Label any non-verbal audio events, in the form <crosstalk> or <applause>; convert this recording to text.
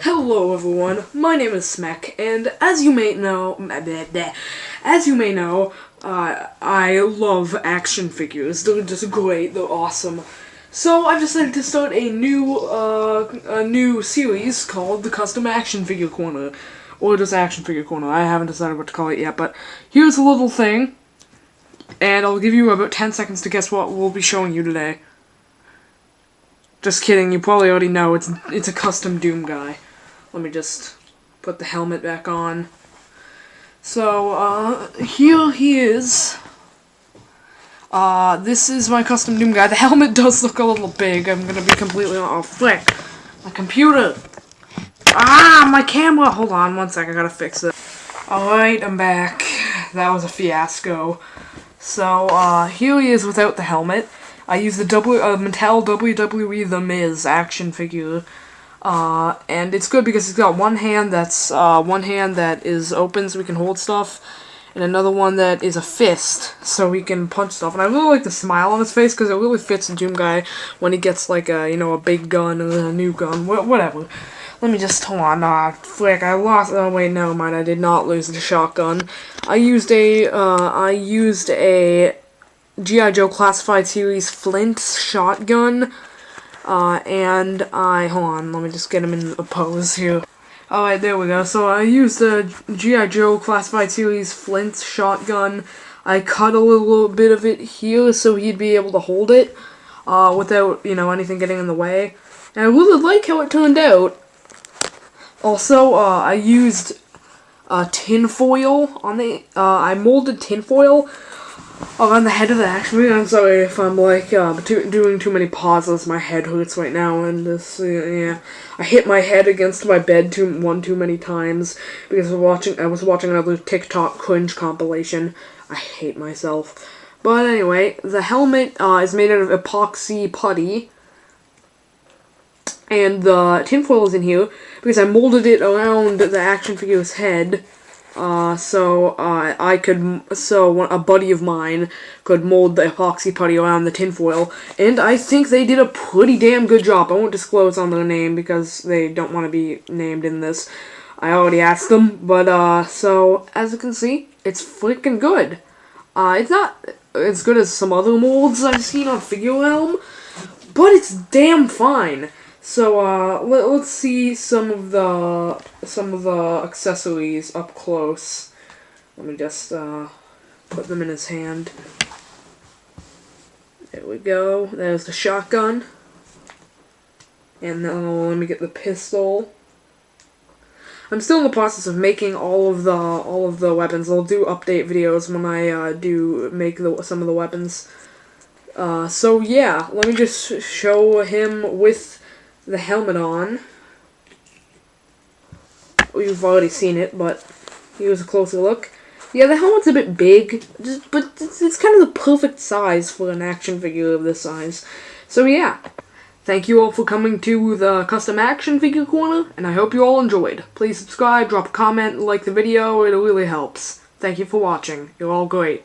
Hello everyone, my name is Smek, and as you may know, as you may know, uh, I love action figures. They're just great, they're awesome. So I've decided to start a new, uh, a new series called the Custom Action Figure Corner. Or just Action Figure Corner, I haven't decided what to call it yet, but here's a little thing, and I'll give you about 10 seconds to guess what we'll be showing you today. Just kidding, you probably already know, it's, it's a custom Doom guy. Let me just put the helmet back on. So, uh, here he is. Uh, this is my custom Doom guy. The helmet <laughs> does look a little big, I'm gonna be completely- oh, flick! My computer! Ah, my camera! Hold on one sec, I gotta fix it. Alright, I'm back. That was a fiasco. So, uh, here he is without the helmet. I use the w, uh, Mattel WWE The Miz action figure. Uh, and it's good because it's got one hand that's, uh, one hand that is open so we can hold stuff, and another one that is a fist, so we can punch stuff. And I really like the smile on his face because it really fits the Doom Guy when he gets like a, you know, a big gun and a new gun, wh whatever. Let me just, hold on, ah, flick, I lost, oh wait, no, mind, I did not lose the shotgun. I used a, uh, I used a G.I. Joe Classified Series Flint shotgun. Uh, and I, hold on, let me just get him in a pose here. Alright, there we go. So I used the G.I. Joe Classified Series Flint shotgun. I cut a little bit of it here so he'd be able to hold it uh, without, you know, anything getting in the way. And I really like how it turned out. Also, uh, I used uh, tinfoil on the, uh, I molded tinfoil on the head of the action figure. I'm sorry if I'm like uh, too, doing too many pauses. My head hurts right now, and this uh, yeah, I hit my head against my bed too one too many times because I was watching. I was watching another TikTok cringe compilation. I hate myself. But anyway, the helmet uh, is made out of epoxy putty. And the tinfoil is in here because I molded it around the action figure's head uh, so uh, I could, so a buddy of mine could mold the epoxy putty around the tinfoil, and I think they did a pretty damn good job. I won't disclose on their name because they don't want to be named in this. I already asked them, but uh, so as you can see, it's freaking good. Uh, it's not as good as some other molds I've seen on Figure Realm, but it's damn fine. So uh, let, us see some of the some of the accessories up close. Let me just uh, put them in his hand. There we go. There's the shotgun. And now let me get the pistol. I'm still in the process of making all of the all of the weapons. I'll do update videos when I uh, do make the, some of the weapons. Uh, so yeah, let me just show him with the helmet on. You've already seen it, but here's a closer look. Yeah, the helmet's a bit big, just, but it's, it's kind of the perfect size for an action figure of this size. So yeah, thank you all for coming to the Custom Action Figure Corner, and I hope you all enjoyed. Please subscribe, drop a comment, like the video, it really helps. Thank you for watching. You're all great.